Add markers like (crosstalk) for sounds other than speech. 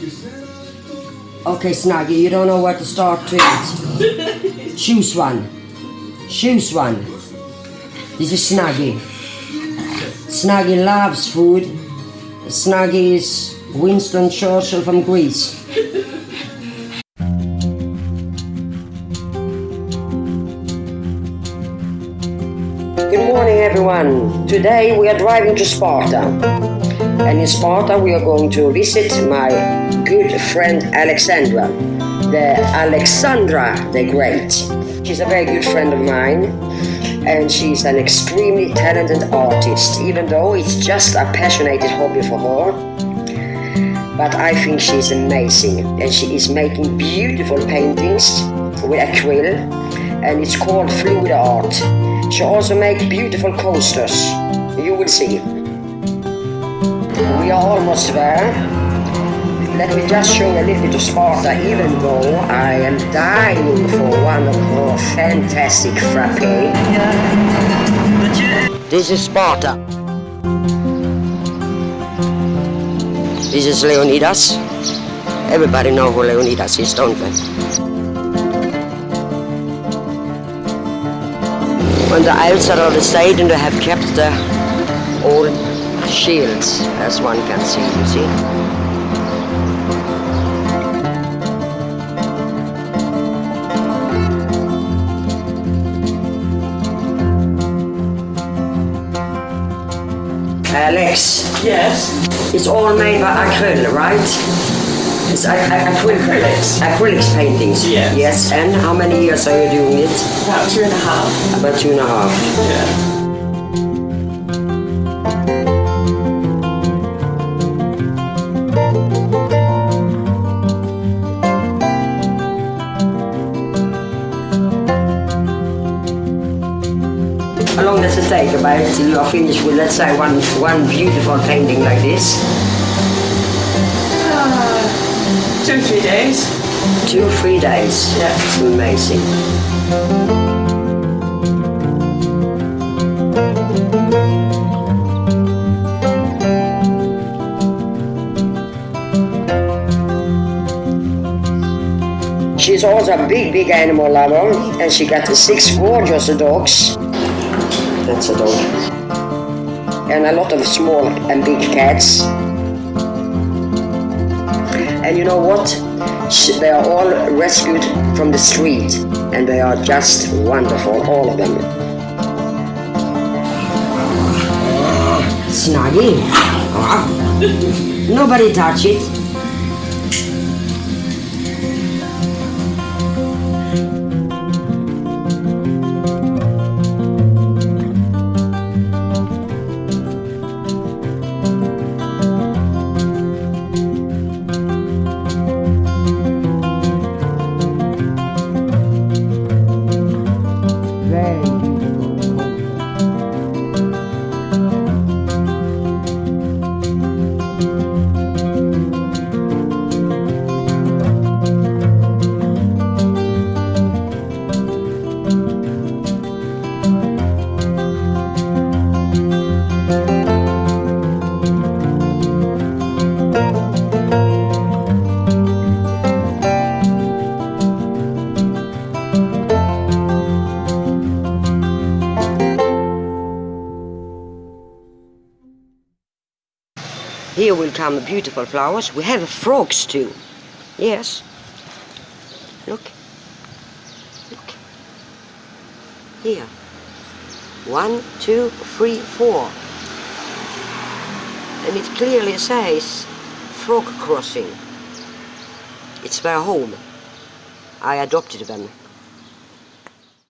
Okay, Snaggy, you don't know where to start to eat. (laughs) Choose one. Choose one. This is Snaggy. Snaggy loves food. Snaggy is Winston Churchill from Greece. Good morning, everyone. Today we are driving to Sparta. And in Sparta, we are going to visit my good friend Alexandra, the Alexandra the Great. She's a very good friend of mine, and she's an extremely talented artist, even though it's just a passionate hobby for her. But I think she's amazing, and she is making beautiful paintings with acrylic, and it's called fluid art. She also makes beautiful coasters. You will see. We are almost there. Let me just show a little bit of Sparta, even though I am dying for one of her fantastic frappe. This is Sparta. This is Leonidas. Everybody know who Leonidas is, don't they? When the elves are on the stage and they have kept the old shields, as one can see, you see. Alex, Yes. it's all made by acrylic, right? It's ac- ac- acrylic, Acrylics. acrylics paintings. Yes. Yes, and how many years are you doing it? About two and a half. About two and a half. Yeah. How long it take about till you are finished with, let's say, one one beautiful painting like this? Uh, two, three days. Two, three days. Yeah. It's Amazing. She's also a big, big animal lover, and she got the six gorgeous dogs. That's a dog. And a lot of small and big cats. And you know what? They are all rescued from the street, and they are just wonderful, all of them. Snuggy. Nobody touch it. Here will come the beautiful flowers. We have frogs too. Yes. Look. Look. Here. One, two, three, four. And it clearly says frog crossing. It's their home. I adopted them.